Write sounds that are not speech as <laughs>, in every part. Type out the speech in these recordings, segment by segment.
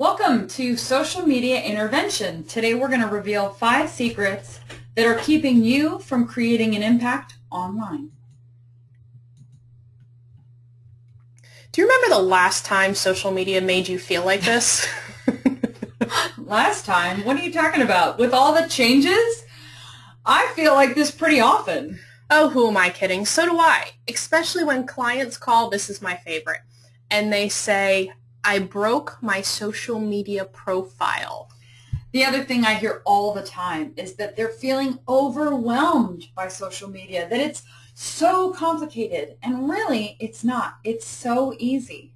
Welcome to Social Media Intervention. Today we're going to reveal five secrets that are keeping you from creating an impact online. Do you remember the last time social media made you feel like this? <laughs> <laughs> last time? What are you talking about? With all the changes? I feel like this pretty often. Oh, who am I kidding? So do I, especially when clients call, this is my favorite, and they say, I broke my social media profile. The other thing I hear all the time is that they're feeling overwhelmed by social media, that it's so complicated. And really, it's not. It's so easy.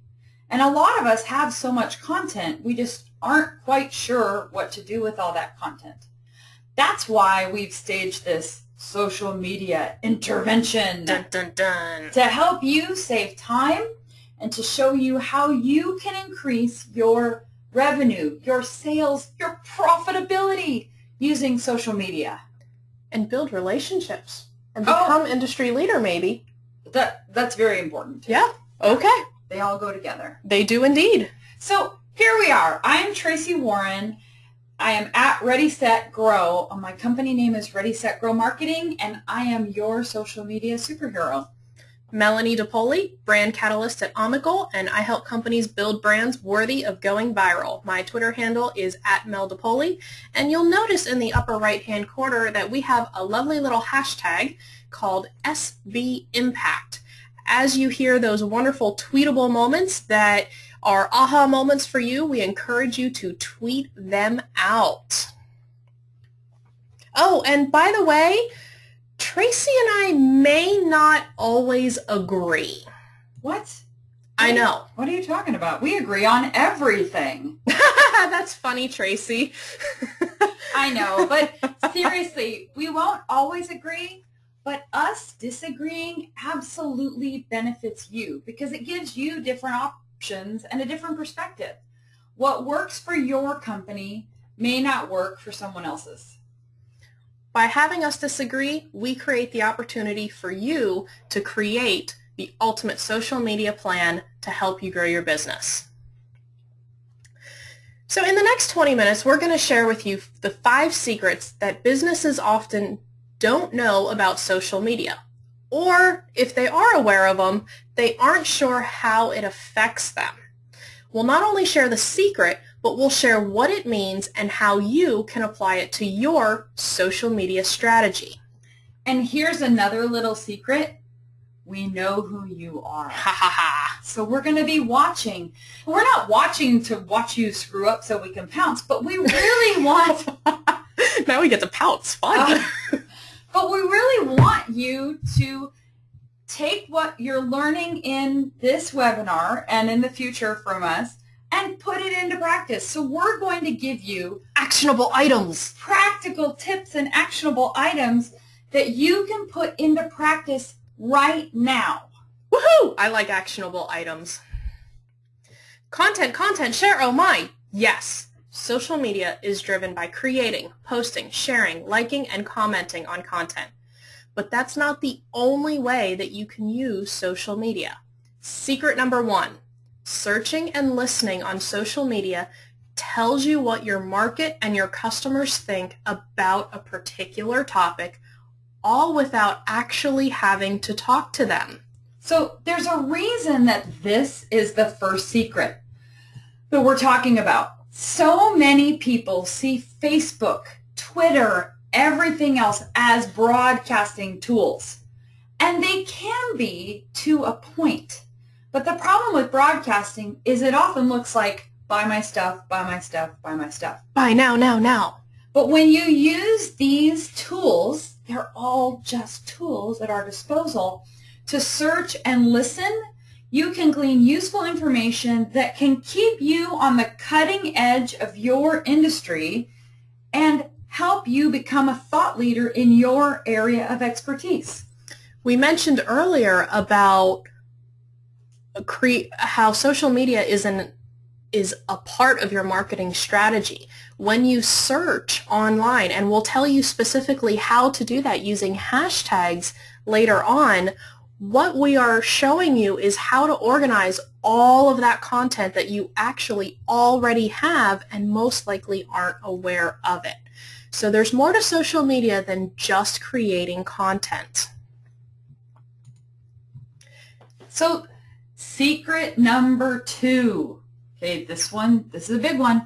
And a lot of us have so much content, we just aren't quite sure what to do with all that content. That's why we've staged this social media intervention dun, dun, dun. to help you save time and to show you how you can increase your revenue, your sales, your profitability using social media. And build relationships or oh. become oh, industry leader maybe. That That's very important. Yeah, okay. They all go together. They do indeed. So here we are. I am Tracy Warren. I am at Ready Set Grow. My company name is Ready Set Grow Marketing, and I am your social media superhero. Melanie DePoli, brand catalyst at Omegle, and I help companies build brands worthy of going viral. My Twitter handle is at Mel DePoli, and you'll notice in the upper right-hand corner that we have a lovely little hashtag called SB Impact. As you hear those wonderful tweetable moments that are aha moments for you, we encourage you to tweet them out. Oh, and by the way, Tracy and I may not always agree. What? I know. What are you talking about? We agree on everything. <laughs> That's funny, Tracy. <laughs> I know, but seriously, we won't always agree, but us disagreeing absolutely benefits you because it gives you different options and a different perspective. What works for your company may not work for someone else's. By having us disagree, we create the opportunity for you to create the ultimate social media plan to help you grow your business. So in the next 20 minutes, we're going to share with you the five secrets that businesses often don't know about social media. Or if they are aware of them, they aren't sure how it affects them. We'll not only share the secret, but we'll share what it means and how you can apply it to your social media strategy. And here's another little secret. We know who you are. Ha ha ha. So we're going to be watching. We're not watching to watch you screw up so we can pounce, but we really <laughs> want... now we get to pounce. Fun. Uh, but we really want you to take what you're learning in this webinar and in the future from us and put it into practice. So we're going to give you actionable items, practical tips and actionable items that you can put into practice right now. Woohoo! I like actionable items. Content, content, share, oh my! Yes, social media is driven by creating, posting, sharing, liking, and commenting on content. But that's not the only way that you can use social media. Secret number one, searching and listening on social media tells you what your market and your customers think about a particular topic, all without actually having to talk to them. So there's a reason that this is the first secret that we're talking about. So many people see Facebook, Twitter, everything else as broadcasting tools. And they can be to a point. But the problem with broadcasting is it often looks like buy my stuff, buy my stuff, buy my stuff. Buy now, now, now. But when you use these tools, they're all just tools at our disposal to search and listen. You can glean useful information that can keep you on the cutting edge of your industry and help you become a thought leader in your area of expertise. We mentioned earlier about how social media is an is a part of your marketing strategy. When you search online, and we'll tell you specifically how to do that using hashtags later on, what we are showing you is how to organize all of that content that you actually already have and most likely aren't aware of it. So there's more to social media than just creating content. So secret number two. Okay, this one, this is a big one.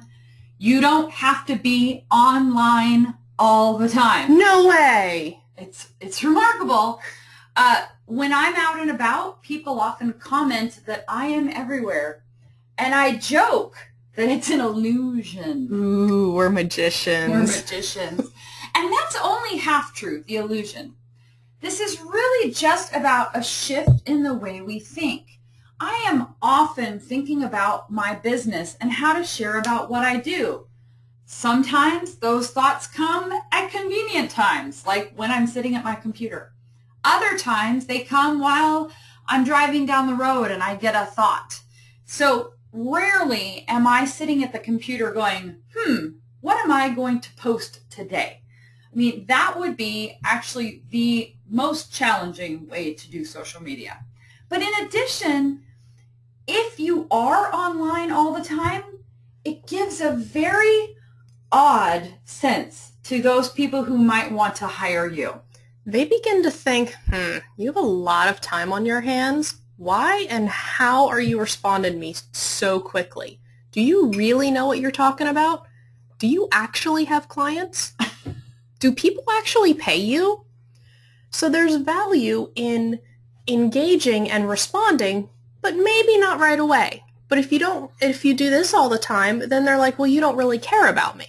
You don't have to be online all the time. No way. It's, it's remarkable. Uh, when I'm out and about, people often comment that I am everywhere. And I joke that it's an illusion. Ooh, we're magicians. We're magicians. and that's only half true, the illusion. This is really just about a shift in the way we think. I am often thinking about my business and how to share about what I do. Sometimes those thoughts come at convenient times, like when I'm sitting at my computer. Other times they come while I'm driving down the road and I get a thought. So rarely am I sitting at the computer going, hmm, what am I going to post today? I mean, that would be actually the most challenging way to do social media. But in addition, if you are online all the time, it gives a very odd sense to those people who might want to hire you. They begin to think, hmm, you have a lot of time on your hands. Why and how are you responding to me so quickly? Do you really know what you're talking about? Do you actually have clients? Do people actually pay you? So there's value in engaging and responding, but maybe not right away. But if you don't, if you do this all the time, then they're like, well, you don't really care about me.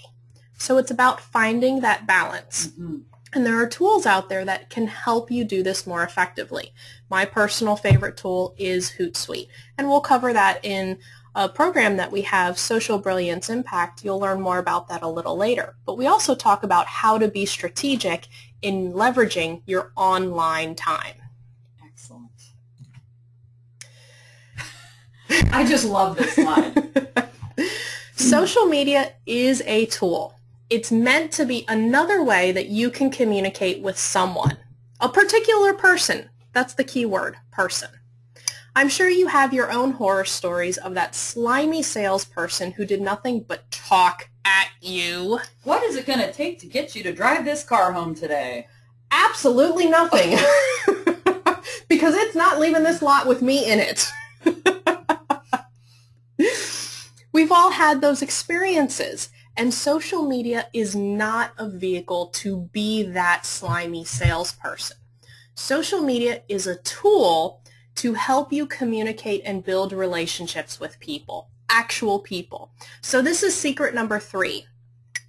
So it's about finding that balance. Mm-hmm. And there are tools out there that can help you do this more effectively. My personal favorite tool is Hootsuite. And we'll cover that in a program that we have, Social Brilliance Impact. You'll learn more about that a little later. But we also talk about how to be strategic in leveraging your online time. <laughs> I just love this slide. <laughs> Social media is a tool. It's meant to be another way that you can communicate with someone, a particular person. That's the key word, person. I'm sure you have your own horror stories of that slimy salesperson who did nothing but talk at you. What is it going to take to get you to drive this car home today? Absolutely nothing. <laughs> because it's not leaving this lot with me in it. We've all had those experiences. And social media is not a vehicle to be that slimy salesperson. Social media is a tool to help you communicate and build relationships with people, actual people. So this is secret number three.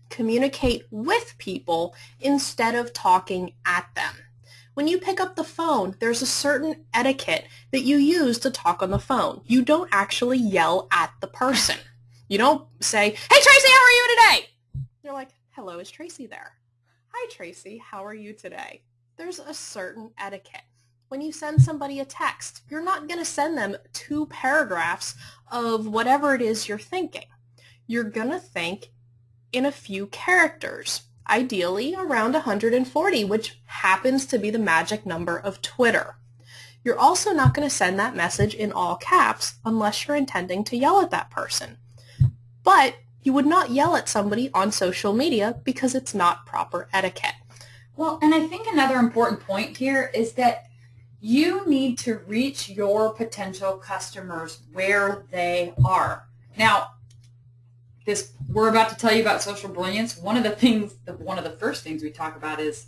Communicate with people instead of talking at them. When you pick up the phone, there's a certain etiquette that you use to talk on the phone. You don't actually yell at the person. You don't say, hey Tracy, how are you today? You're like, hello, is Tracy there? Hi Tracy, how are you today? There's a certain etiquette. When you send somebody a text, you're not going to send them two paragraphs of whatever it is you're thinking. You're going to think in a few characters, ideally around 140, which happens to be the magic number of Twitter. You're also not going to send that message in all caps unless you're intending to yell at that person. But you would not yell at somebody on social media because it's not proper etiquette. Well, and I think another important point here is that you need to reach your potential customers where they are. Now, this we're about to tell you about social brilliance. One of the things, one of the first things we talk about is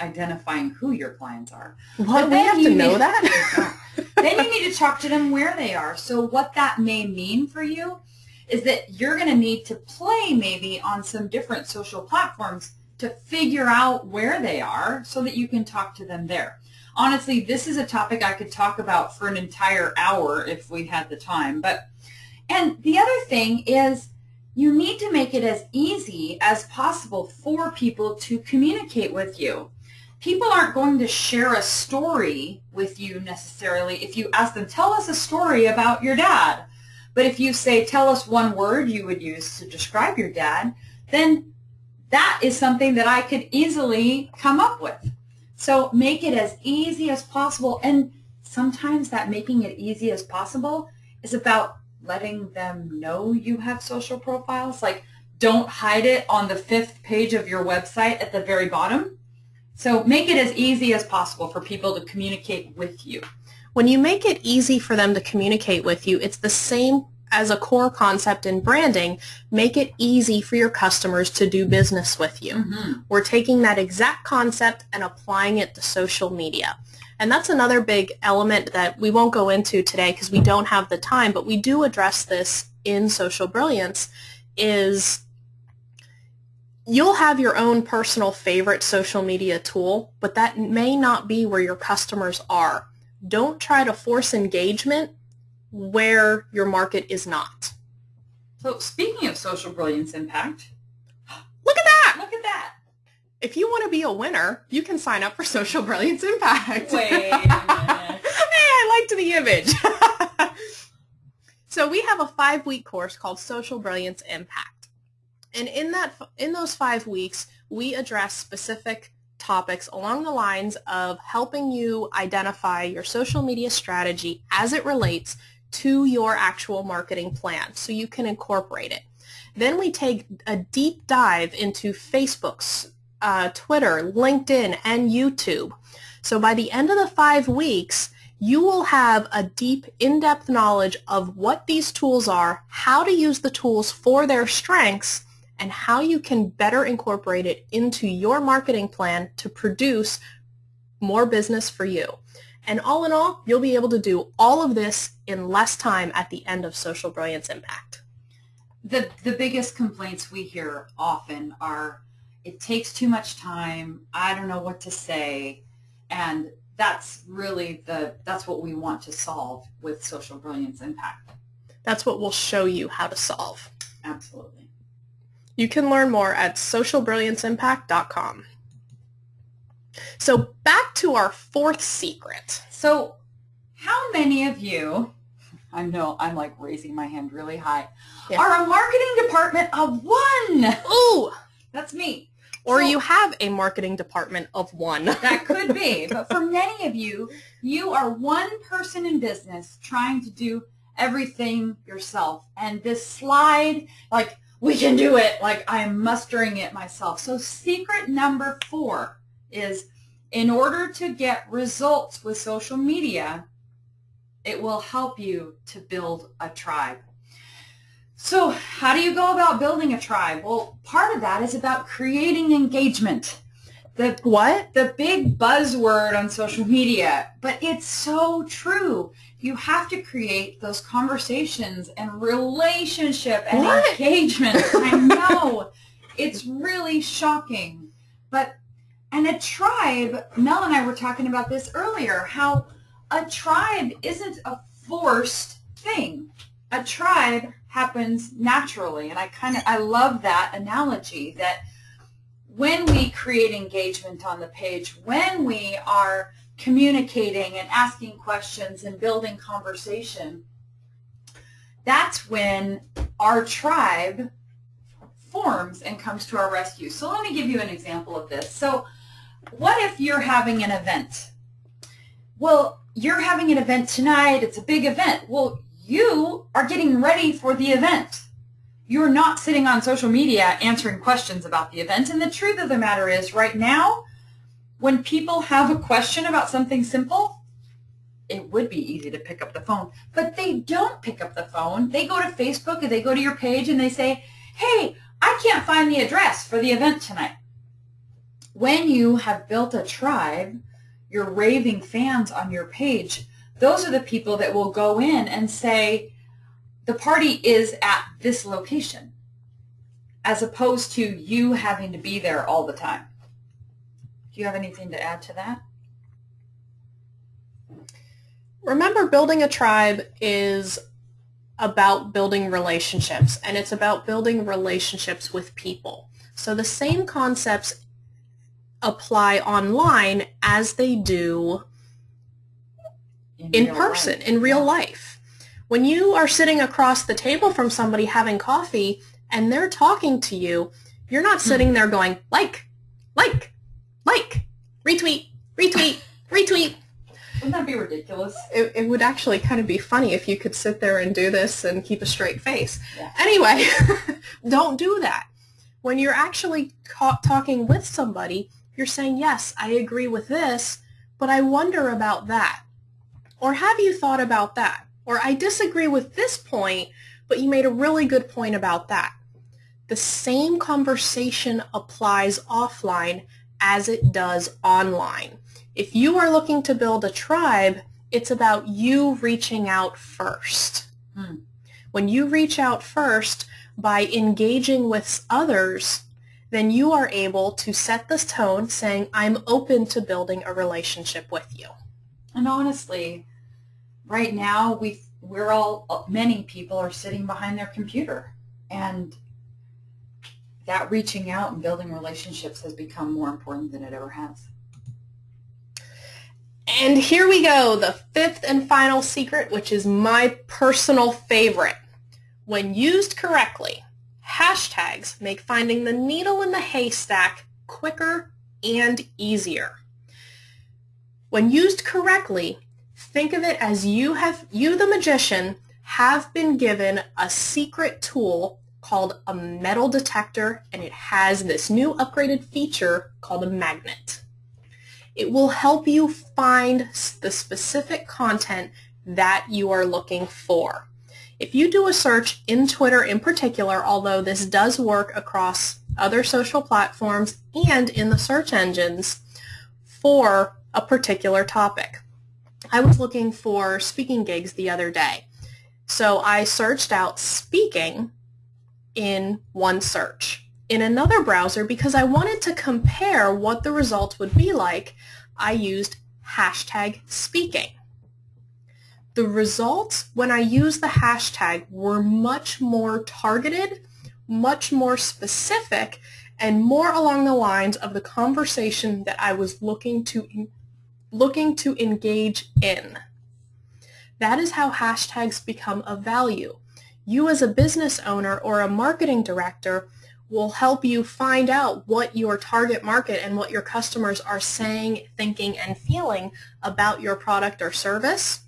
identifying who your clients are. What? We have to know need, that? <laughs> then you need to talk to them where they are. So what that may mean for you is that you're going to need to play maybe on some different social platforms to figure out where they are so that you can talk to them there. Honestly, this is a topic I could talk about for an entire hour if we had the time. But and the other thing is you need to make it as easy as possible for people to communicate with you. People aren't going to share a story with you necessarily if you ask them, tell us a story about your dad but if you say, tell us one word you would use to describe your dad, then that is something that I could easily come up with. So make it as easy as possible. And sometimes that making it easy as possible is about letting them know you have social profiles. Like don't hide it on the fifth page of your website at the very bottom. So make it as easy as possible for people to communicate with you. When you make it easy for them to communicate with you, it's the same as a core concept in branding, make it easy for your customers to do business with you. Mm-hmm. We're taking that exact concept and applying it to social media. And that's another big element that we won't go into today because we don't have the time, but we do address this in Social Brilliance is you'll have your own personal favorite social media tool, but that may not be where your customers are. Don't try to force engagement where your market is not. So speaking of social brilliance impact, <gasps> look at that! Look at that! If you want to be a winner, you can sign up for <laughs> Social Brilliance Impact. Wait a <laughs> minute. hey, I liked the image. <laughs> so we have a five-week course called Social Brilliance Impact. And in that in those five weeks, we address specific topics along the lines of helping you identify your social media strategy as it relates to your actual marketing plan so you can incorporate it. Then we take a deep dive into Facebook's, uh, Twitter, LinkedIn, and YouTube. So by the end of the five weeks, you will have a deep, in-depth knowledge of what these tools are, how to use the tools for their strengths, and how you can better incorporate it into your marketing plan to produce more business for you. And all in all, you'll be able to do all of this in less time at the end of Social Brilliance Impact. The, the biggest complaints we hear often are, it takes too much time, I don't know what to say, and that's really the, that's what we want to solve with Social Brilliance Impact. That's what we'll show you how to solve. Absolutely. You can learn more at socialbrillianceimpact.com. So back to our fourth secret. So how many of you, I know I'm like raising my hand really high, yeah. are a marketing department of one? Ooh, that's me. Or so, you have a marketing department of one. <laughs> that could be. <laughs> But for many of you, you are one person in business trying to do everything yourself. And this slide, like we can do it. Like I'm mustering it myself. So secret number four is in order to get results with social media, it will help you to build a tribe. So how do you go about building a tribe? Well, part of that is about creating engagement. The what? The big buzzword on social media, but it's so true you have to create those conversations and relationship and what? engagement. <laughs> I know. It's really shocking. But, and a tribe, Mel and I were talking about this earlier, how a tribe isn't a forced thing. A tribe happens naturally. And I kind of, I love that analogy that when we create engagement on the page, when we are communicating and asking questions and building conversation, that's when our tribe forms and comes to our rescue. So let me give you an example of this. So what if you're having an event? Well, you're having an event tonight. It's a big event. Well, you are getting ready for the event. You're not sitting on social media answering questions about the event. And the truth of the matter is right now, when people have a question about something simple, it would be easy to pick up the phone. But they don't pick up the phone. They go to Facebook and they go to your page and they say, hey, I can't find the address for the event tonight. When you have built a tribe, your raving fans on your page, those are the people that will go in and say, the party is at this location, as opposed to you having to be there all the time. Do you have anything to add to that? Remember, building a tribe is about building relationships, and it's about building relationships with people. So the same concepts apply online as they do in, in person, life. in real life. When you are sitting across the table from somebody having coffee and they're talking to you, you're not sitting there going, like, like, like, retweet, retweet, <laughs> retweet. Wouldn't that be ridiculous? It, it would actually kind of be funny if you could sit there and do this and keep a straight face. Yeah. Anyway, <laughs> don't do that. When you're actually talking with somebody, you're saying, yes, I agree with this, but I wonder about that. Or have you thought about that? Or I disagree with this point, but you made a really good point about that. The same conversation applies offline as it does online. If you are looking to build a tribe, it's about you reaching out first. Hmm. When you reach out first by engaging with others, then you are able to set this tone saying, I'm open to building a relationship with you. And honestly, right now we we're all many people are sitting behind their computer and that reaching out and building relationships has become more important than it ever has. And here we go, the fifth and final secret, which is my personal favorite. When used correctly, hashtags make finding the needle in the haystack quicker and easier. When used correctly, think of it as you have you the magician have been given a secret tool called a metal detector and it has this new upgraded feature called a magnet. It will help you find the specific content that you are looking for. If you do a search in Twitter in particular, although this does work across other social platforms and in the search engines for a particular topic. I was looking for speaking gigs the other day. So I searched out speaking in one search. In another browser, because I wanted to compare what the results would be like, I used hashtag speaking. The results when I used the hashtag were much more targeted, much more specific, and more along the lines of the conversation that I was looking to looking to engage in. That is how hashtags become of value. You as a business owner or a marketing director will help you find out what your target market and what your customers are saying, thinking, and feeling about your product or service.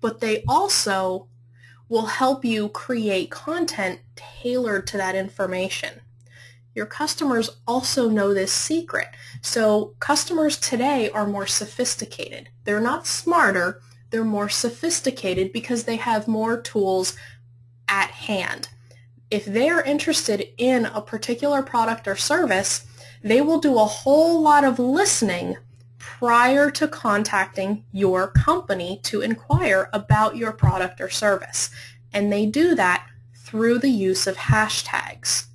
But they also will help you create content tailored to that information. Your customers also know this secret. So customers today are more sophisticated. They're not smarter, they're more sophisticated because they have more tools at hand. If they're interested in a particular product or service, they will do a whole lot of listening prior to contacting your company to inquire about your product or service. And they do that through the use of hashtags.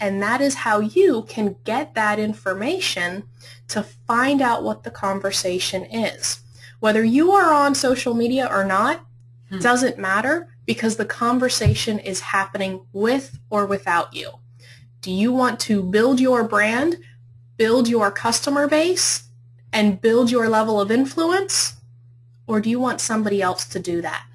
And that is how you can get that information to find out what the conversation is. Whether you are on social media or not, hmm. doesn't matter because the conversation is happening with or without you. Do you want to build your brand, build your customer base, and build your level of influence? Or do you want somebody else to do that?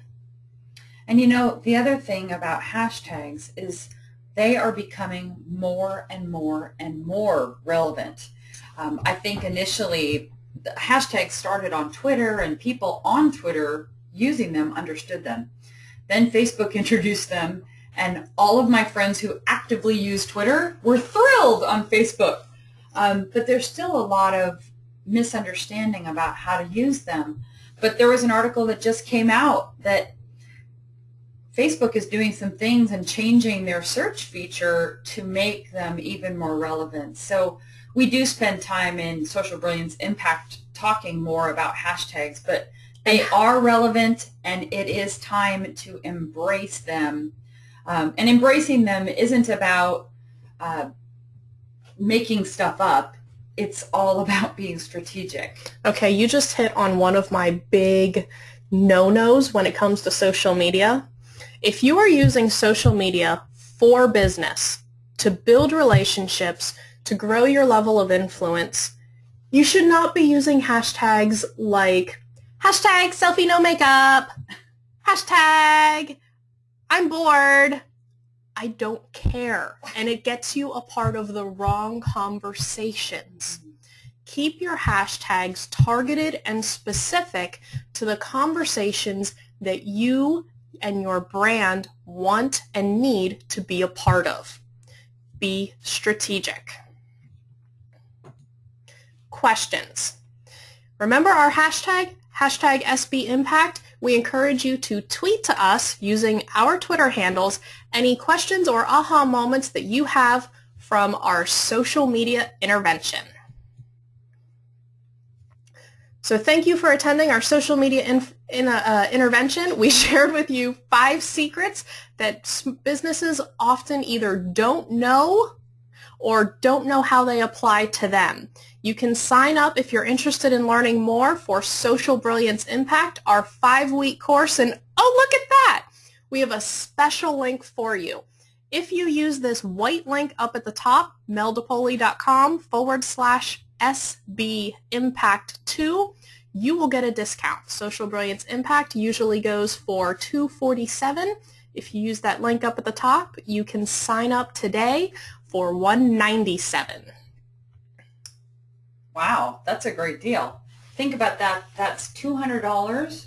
And you know, the other thing about hashtags is they are becoming more and more and more relevant. Um, I think initially the hashtags started on Twitter and people on Twitter using them understood them. Then Facebook <laughs> introduced them and all of my friends who actively use Twitter were thrilled on Facebook. Um, but there's still a lot of misunderstanding about how to use them. But there was an article that just came out that Facebook is doing some things and changing their search feature to make them even more relevant. So we do spend time in Social Brilliance Impact talking more about hashtags, but they are relevant and it is time to embrace them. Um, and embracing them isn't about uh, making stuff up. It's all about being strategic. Okay, you just hit on one of my big no-nos when it comes to social media if you are using social media for business, to build relationships, to grow your level of influence, you should not be using hashtags like hashtag selfie no makeup, hashtag I'm bored. I don't care. And it gets you a part of the wrong conversations. Keep your hashtags targeted and specific to the conversations that you and your brand want and need to be a part of. Be strategic. Questions. Remember our hashtag, hashtag SB Impact? We encourage you to tweet to us using our Twitter handles any questions or aha moments that you have from our social media intervention. So thank you for attending our social media in, in, uh, uh intervention. We <laughs> shared with you five secrets that businesses often either don't know or don't know how they apply to them. You can sign up if you're interested in learning more for Social Brilliance Impact, our five-week course. And oh, look at that! We have a special link for you. If you use this white link up at the top, meldepoli.com forward slash SB Impact 2, you will get a discount. Social Brilliance Impact usually goes for 247 If you use that link up at the top, you can sign up today for 197 Wow, that's a great deal. Think about that. That's $200.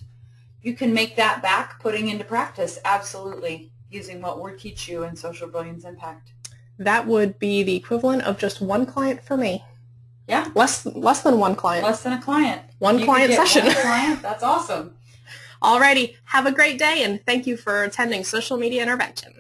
You can make that back putting into practice, absolutely, using what we teach you in Social Brilliance Impact. That would be the equivalent of just one client for me. Yeah. Less less than one client. Less than a client. One you client session. One client. That's awesome. <laughs> Alrighty. Have a great day and thank you for attending Social Media Intervention.